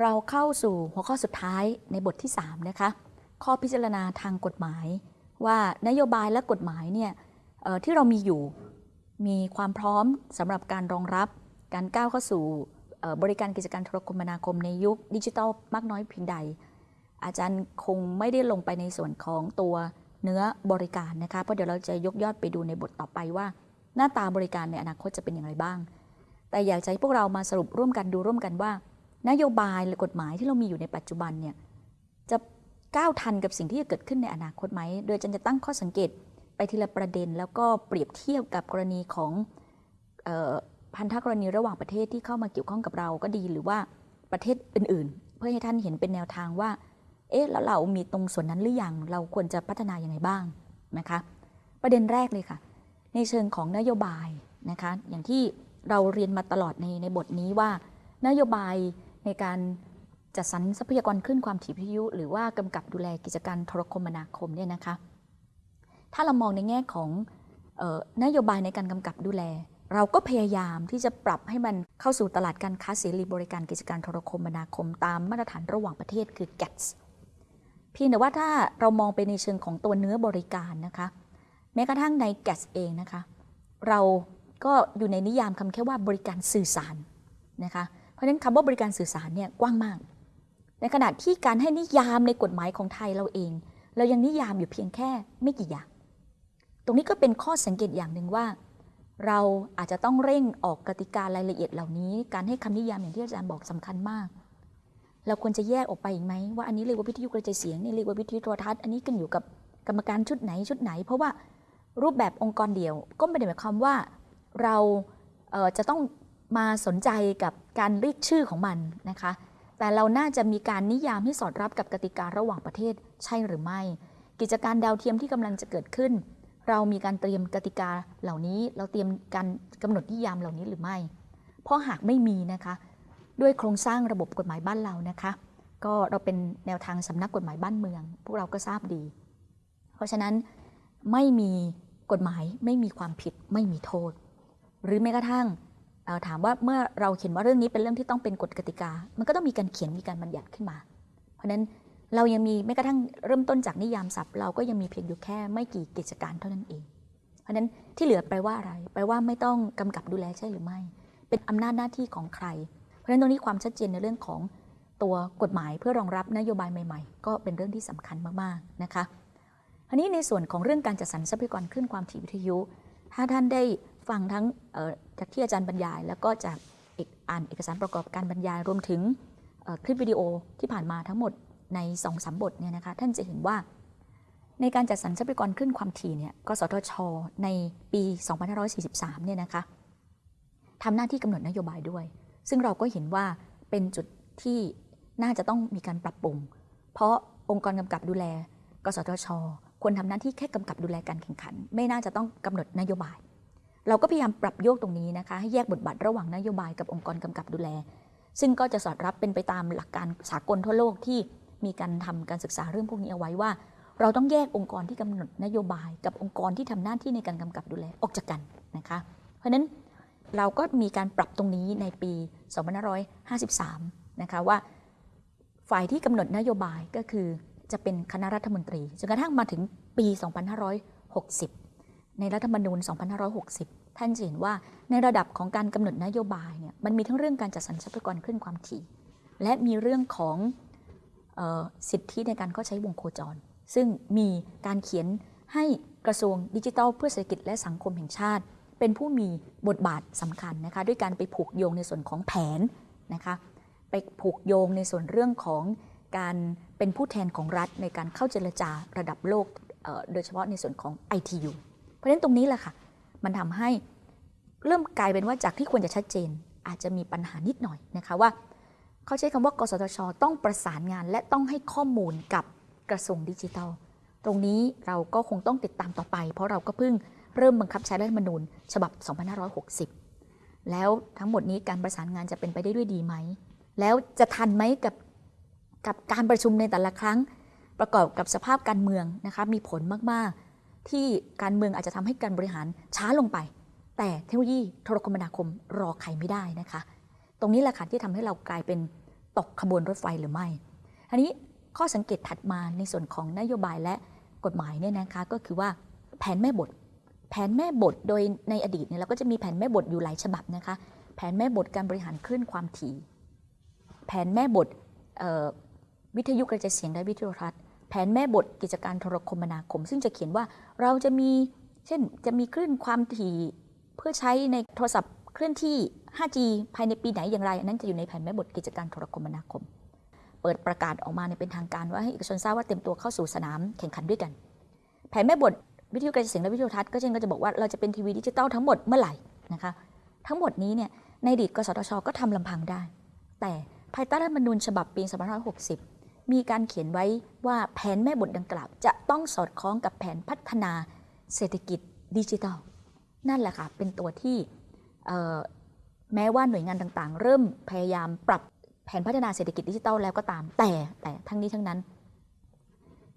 เราเข้าสู่หัวข้อสุดท้ายในบทที่ 3 นะคะ ข้อพิจารณาทางกฎหมาย ว่านโยบายและกฎหมายเนี่ยที่เรามีอยู่มีความพร้อมสำหรับการรองรับการก้าวเข้าสู่บริการกิจการโทรคมนาคมในยุคดิจิทัลมากน้อยเพียงใด อาจารย์คงไม่ได้ลงไปในส่วนของตัวเนื้อบริการนะคะ เพราะเดี๋ยวเราจะยกยอดไปดูในบทต่อไปว่า หน้าตาบริการในอนาคตจะเป็นอย่างไรบ้าง แต่อยากจะให้พวกเรามาสรุปร่วมกันดูร่วมกันว่า นโยบายหรือกฎหมายที่เรามีอยู่ในปัจจุบันเนี่ยจะก้าวทันกับสิ่งที่จะเกิดขึ้นในอนาคตไหม โดยจารย์จะตั้งข้อสังเกตไปทีละประเด็น แล้วก็เปรียบเทียบกับกรณีของออพันธกรณีระหว่างประเทศที่เข้ามาเกี่ยวข้องกับเราก็ดีหรือว่าประเทศอื่น ๆ เพื่อให้ท่านเห็นเป็นแนวทางว่า เอ๊ะแล้วเรามีตรงส่วนนั้นหรือยัง เราควรจะพัฒนาอย่างไรบ้างนะคะ ประเด็นแรกเลยค่ะ ในเชิงของนโยบายนะคะ อย่างที่เราเรียนมาตลอดในในบทนี้ว่า นโยบาย ในการจัดสรรทรัพยากรขึ้นความถี่วิทยุ หรือว่ากำกับดูแลกิจการโทรคมนาคมเนี่ยนะคะถ้าเรามองในแง่ของออนโยบายในการกำกับดูแล เราก็พยายามที่จะปรับให้มันเข้าสู่ตลาดการค้าเสรีบริการกิจการโทรคมนาคม ตามมาตรฐานระหว่างประเทศคือ GATS เพียงแต่ว่าถ้าเรามองไปในเชิงของตัวเนื้อบริการนะคะแม้กระทั่งใน GATS เองนะคะ เราก็อยู่ในนิยามคำแค่ว่าบริการสื่อสารนะคะ ราะฉะนั้นคำว่าบริการสื่อสารเนี่ยกว้างมาก ในขณะที่การให้นิยามในกฎหมายของไทยเราเอง เรายังนิยามอยู่เพียงแค่ไม่กี่อย่าง ตรงนี้ก็เป็นข้อสังเกตอย่างหนึ่งว่า เราอาจจะต้องเร่งออกกติการายละเอียดเหล่านี้ การให้คำนิยามอย่างที่อาจารย์บอกสำคัญมาก เราควรจะแยกออกไปอีกไหมว่าอันนี้เรียกว่าวิทยุกระจายเสียงนี่เรียกว่าวิทยุโทรทัศน์อันนี้ขึ้นอยู่กับกรรมการชุดไหนชุดไหน เพราะว่ารูปแบบองค์กรเดียวก็ไม่ได้หมายความว่าเราเจะต้อง มาสนใจกับการเรียกชื่อของมันนะคะ แต่เราน่าจะมีการนิยามให้สอดรับกับกติการะหว่างประเทศใช่หรือไม่ กิจการดาวเทียมที่กำลังจะเกิดขึ้น เรามีการเตรียมกติกาเหล่านี้ เราเตรียมการกำหนดนิยามเหล่านี้หรือไม่ เพราะหากไม่มีนะคะ ด้วยโครงสร้างระบบกฎหมายบ้านเรานะคะ ก็เราเป็นแนวทางสำนักกฎหมายบ้านเมือง พวกเราก็ทราบดี เพราะฉะนั้นไม่มีกฎหมายไม่มีความผิดไม่มีโทษ หรือแม้กระทั่ง ถามว่าเมื่อเราเขียนว่าเรื่องนี้เป็นเรื่องที่ต้องเป็นกฎกติกา มันก็ต้องมีการเขียนมีการบัญญัติขึ้นมา เพราะฉะนั้นเรายังมีแม้กระทั่งเริ่มต้นจากนิยามศัพท์ เราก็ยังมีเพียงอยู่แค่ไม่กี่กิจการเท่านั้นเอง เพราะฉะนั้นที่เหลือแปลว่าอะไรแปลว่าไม่ต้องกำกับดูแลใช่หรือไม่ เป็นอำนาจหน้าที่ของใคร เพราะฉะนั้นตรงนี้ความชัดเจนในเรื่องของตัวกฎหมายเพื่อรองรับนโยบายใหม่ ๆ ก็เป็นเรื่องที่สำคัญมากๆนะคะทีนี้ในส่วนของเรื่องการจัดสรรทรัพยากรขึ้นความถี่วิทยุ ถ้าท่านได้ฟังทั้ง จากที่อาจารย์บรรยาย แล้วก็จากเอกอ่านเอกสารประกอบการบรรยายรวมถึงคลิปวิดีโอที่ผ่านมาทั้งหมดใน2อสบทเนี่ยนะคะท่านจะเห็นว่า ในการจัดสรรทรัพยากรขึ้นความถี่เนี่ยกสทช ในปี 2543 เนี่ยนะคะทำหน้าที่กำหนดนโยบายด้วย ซึ่งเราก็เห็นว่าเป็นจุดที่น่าจะต้องมีการปรับปรุง เพราะองค์กรกำกับดูแล กสทช ควรทำหน้าที่แค่กำกับดูแลการแข่งขัน ไม่น่าจะต้องกำหนดนโยบาย เราก็พยายามปรับโยกตรงนี้นะคะให้แยกบทบาทระหว่างนโยบายกับองค์กรกำกับดูแล ซึ่งก็จะสอดรับเป็นไปตามหลักการสากลทั่วโลกที่มีการทำการศึกษาเรื่องพวกนี้เอาไว้ว่า เราต้องแยกองค์กรที่กำหนดนโยบาย กับองค์กรที่ทำหน้าที่ในการกำกับดูแลออกจากกันนะคะ เพราะฉะนั้นเราก็มีการปรับตรงนี้ในปี2553 นะคะว่า ฝ่ายที่กำหนดนโยบายก็คือจะเป็นคณะรัฐมนตรีจนกระทั่งมาถึงปี 2560 ในรัฐธรรมนูญ 2560 ท่านจะเห็นว่าในระดับของการกำหนดนโยบายเนี่ยมันมีทั้งเรื่องการจัดสรรทรัพยากรขึ้นความถี่ และมีเรื่องของออสิทธิในการเข้าใช้วงโคจร ซึ่งมีการเขียนให้กระทรวงดิจิทัล เพื่อเศรษฐกิจและสังคมแห่งชาติ เป็นผู้มีบทบาทสำคัญนะคะด้วยการไปผูกโยงในส่วนของแผนนะคะไปผูกโยงในส่วนเรื่องของการเป็นผู้แทนของรัฐในการเข้าเจรจาระดับโลกโดยเฉพาะในส่วนของ ITU เพราะฉะนั้นตรงนี้แหละค่ะ มันทำให้เริ่มกลายเป็นว่าจากที่ควรจะชัดเจน อาจจะมีปัญหานิดหน่อยนะคะว่า เขาใช้คำว่ากสทช ต้องประสานงาน และต้องให้ข้อมูลกับกระทรวงดิจิทัล ตรงนี้เราก็คงต้องติดตามต่อไป เพราะเราก็เพิ่งเริ่มบังคับใช้รัฐธรรมนูญ ฉบับ 2560 แล้วทั้งหมดนี้การประสานงานจะเป็นไปได้ด้วยดีไหม แล้วจะทันไหมกับกับการประชุมในแต่ละครั้ง ประกอบกับสภาพการเมืองนะคะมีผลมาก ที่การเมืองอาจจะทำให้การบริหารช้าลงไป แต่เทคโนโลยีโทรคมนาคมรอใครไม่ได้นะคะ ตรงนี้แหละค่ะที่ทำให้เรากลายเป็นตกขบวนรถไฟหรือไม่อันนี้ข้อสังเกตถัดมาในส่วนของนโยบายและกฎหมายเนี่ยนะคะก็คือว่าแผนแม่บท แผนแม่บทโดยในอดีตเนี่ยเราก็จะมีแผนแม่บทอยู่หลายฉบับนะคะ แผนแม่บทการบริหารคลื่นความถี่ แผนแม่บทวิทยุกระจายเสียงและวิทยุทัศน์ แผนแม่บทกิจการโทรคมนาคม ซึ่งจะเขียนว่าเราจะมีเช่นจะมีคลื่นความถี่เพื่อใช้ในโทรศัพท์เคลื่อนที่ 5G ภายในปีไหนอย่างไรอันนั้นจะอยู่ในแผนแม่บทกิจการโทรคมนาคม เปิดประกาศออกมาในเป็นทางการว่าให้เอกชนทราบว่าเต็มตัวเข้าสู่สนามแข่งขันด้วยกัน แผนแม่บทวิทยุกระจายเสียงและวิทยุทัศน์ก็เช่นก็จะบอกว่าเราจะเป็นทีวีดิจิตอลทั้งหมดเมื่อไหร่นะคะทั้งหมดนี้เนี่ยในอดีตกสทช ก็ทำลำพังได้ แต่ภายใต้รัฐธรรมนูญฉบับปี 2560 มีการเขียนไว้ว่าแผนแม่บทดังกล่าว จะต้องสอดคล้องกับแผนพัฒนาเศรษฐกิจดิจิทัล นั่นแหละค่ะ เป็นตัวที่แม้ว่าหน่วยงานต่างๆ เริ่มพยายามปรับแผนพัฒนาเศรษฐกิจดิจิทัลแล้วก็ตามแต่แต่ทั้งนี้ทั้งนั้น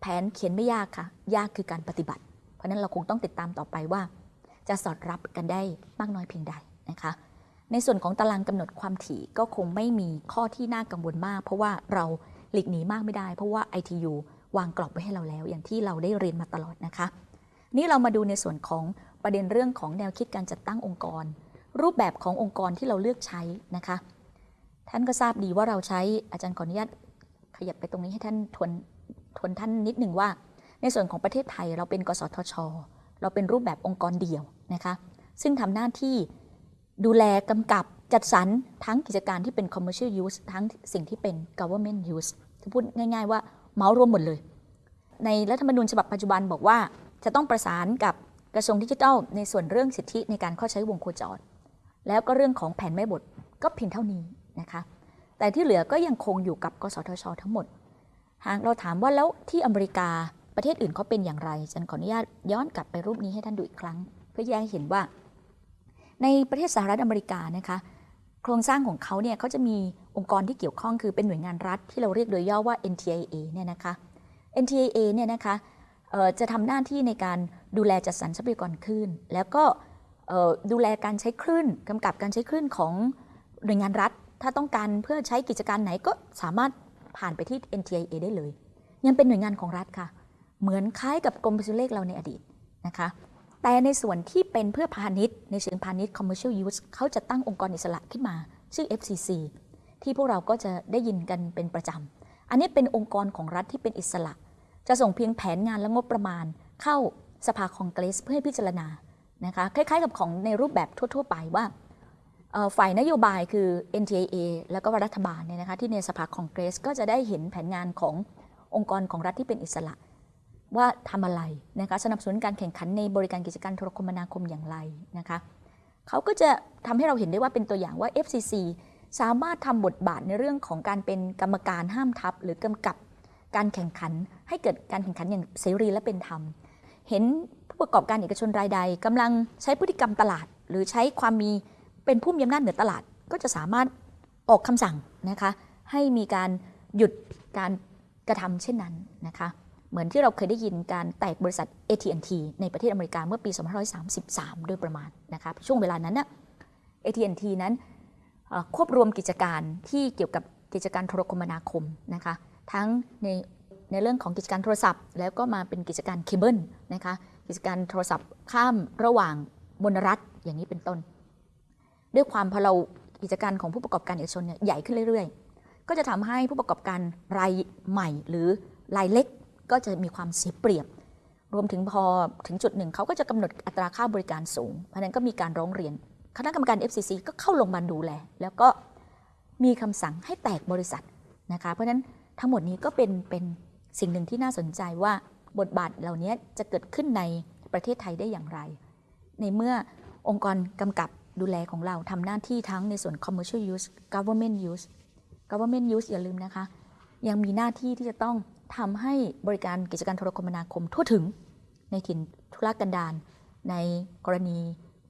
แผนเขียนไม่ยากค่ะ ยากคือการปฏิบัติ เพราะนั้นเราคงต้องติดตามต่อไปว่า จะสอดรับกันได้มากน้อยเพียงใดนะคะในส่วนของตารางกำหนดความถี่ก็คงไม่มีข้อที่น่ากังวลมาก เพราะว่าเรา หลีกหนีมากไม่ได้ เพราะว่า ITU วางกรอบไว้ให้เราแล้ว อย่างที่เราได้เรียนมาตลอดนะคะ นี่เรามาดูในส่วนของประเด็นเรื่องของแนวคิดการจัดตั้งองค์กร รูปแบบขององค์กรที่เราเลือกใช้นะคะ ท่านก็ทราบดีว่าเราใช้อาจารย์ขออนุญาตขยับไปตรงนี้ให้ท่านทวนทวนท่านนิดหนึ่งว่า ในส่วนของประเทศไทยเราเป็น กสทช เราเป็นรูปแบบองค์กรเดี่ยวนะคะ ซึ่งทำหน้าที่ดูแลกำกับ จัดสรรทั้งกิจการที่เป็น commercial use ทั้งสิ่งที่เป็น government use คือพูดง่าย ๆ ว่าเมารวมหมดเลย ในรัฐธรรมนูญฉบับปัจจุบันบอกว่า จะต้องประสานกับกระทรวงดิจิทัล ในส่วนเรื่องสิทธิในการเข้าใช้วงโคจร แล้วก็เรื่องของแผนแม่บทก็เพียงเท่านี้นะคะ แต่ที่เหลือก็ยังคงอยู่กับกสทช ทั้งหมด หากเราถามว่าแล้วที่อเมริกาประเทศอื่นเขาเป็นอย่างไรฉันขออนุญาตย้อนกลับไปรูปนี้ให้ท่านดูอีกครั้ง เพื่อแยกเห็นว่า ในประเทศสหรัฐอเมริกานะคะ โครงสร้างของเขาเนี่ยเขาจะมีองค์กรที่เกี่ยวข้องคือเป็นหน่วยงานรัฐที่เราเรียกโดยย่อว่า NTIA เนี่ยนะคะ NTIA เนี่ยนะคะจะทำหน้าที่ในการดูแลจัดสรรทรัพยากรคลื่น แล้วก็ดูแลการใช้คลื่นกำกับการใช้คลื่นของหน่วยงานรัฐ ถ้าต้องการเพื่อใช้กิจการไหนก็สามารถผ่านไปที่ NTIA ได้เลย ยังเป็นหน่วยงานของรัฐค่ะ เหมือนคล้ายกับกรมพิสุเลขเราในอดีตนะคะ แต่ในส่วนที่เป็นเพื่อพาณิชย์ ในเชิงพาณิชย์ commercial use เขาจะตั้งองค์กรอิสระขึ้นมา ชื่อ FCC ที่พวกเราก็จะได้ยินกันเป็นประจำ อันนี้เป็นองค์กรของรัฐที่เป็นอิสระ จะส่งเพียงแผนงานและงบประมาณ เข้าสภาคองเกรสเพื่อให้พิจารณานะคะคล้ายๆกับของในรูปแบบทั่ว ๆ ไปว่าฝ่ายนโยบายคือ NTA แล้วก็รัฐบาลเนี่ยนะคะที่ในสภาคองเกรสก็จะได้เห็นแผนงานขององค์กรของรัฐที่เป็นอิสระ ว่าทำอะไรนะคะสนับสนุนการแข่งขันในบริการกิจการโทรคมนาคมอย่างไรนะคะเขาก็จะทำให้เราเห็นได้ว่าเป็นตัวอย่างว่า FCC สามารถทำบทบาทในเรื่องของการเป็นกรรมการห้ามทับ หรือกำกับการแข่งขัน ให้เกิดการแข่งขันอย่างเสรีและเป็นธรรม เห็นผู้ประกอบการเอกชนรายใดกำลังใช้พฤติกรรมตลาด หรือใช้ความมีเป็นผู้มีอำนาจเหนือตลาด ก็จะสามารถออกคำสั่งนะคะให้มีการหยุดการกระทำเช่นนั้นนะคะ เหมือนที่เราเคยได้ยินการแตกบริษัท AT&T ในประเทศอเมริกาเมื่อปี 2533 โดยประมาณนะคะช่วงเวลานั้นนะ AT&T นั้นควบรวมกิจการที่เกี่ยวกับกิจการโทรคมนาคมนะคะทั้งในในเรื่องของกิจการโทรศัพท์ แล้วก็มาเป็นกิจการเคเบิลนะคะกิจการโทรศัพท์ข้ามระหว่างมลรัฐอย่างนี้เป็นต้น ด้วยความพอเรากิจการของผู้ประกอบการเอกชนเนี่ยใหญ่ขึ้นเรื่อยๆ ก็จะทำให้ผู้ประกอบการรายใหม่หรือรายเล็ก ก็จะมีความเสียเปรียบ รวมถึงพอถึงจุดหนึ่งเขาก็จะกำหนดอัตราค่าบริการสูง เพราะนั้นก็มีการร้องเรียน คณะกรรมการ FCC ก็เข้าลงมาดูแล แล้วก็มีคำสั่งให้แตกบริษัทนะคะ เพราะฉะนั้นทั้งหมดนี้ก็เป็นเป็นสิ่งหนึ่งที่น่าสนใจว่าบทบาทเหล่านี้จะเกิดขึ้นในประเทศไทยได้อย่างไร ในเมื่อองค์กรกำกับดูแลของเราทำหน้าที่ทั้งในส่วน commercial use government use government use อย่าลืมนะคะ ยังมีหน้าที่ที่จะต้อง ทำให้บริการกิจการโทรคมนาคมทั่วถึงในถิ่นทุรกันดารในกรณี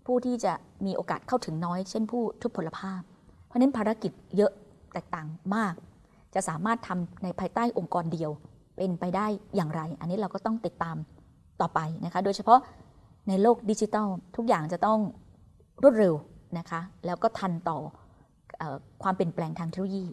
ผู้ที่จะมีโอกาสเข้าถึงน้อย เช่นผู้ทุพพลภาพ เพราะนั้นภารกิจเยอะแตกต่างมาก จะสามารถทำในภายใต้องค์กรเดียว เป็นไปได้อย่างไร อันนี้เราก็ต้องติดตามต่อไปนะคะโดยเฉพาะในโลกดิจิทัล ทุกอย่างจะต้องรวดเร็วนะคะแล้วก็ทันต่ออความเปลี่ยนแปลงทางเทคโนโลยี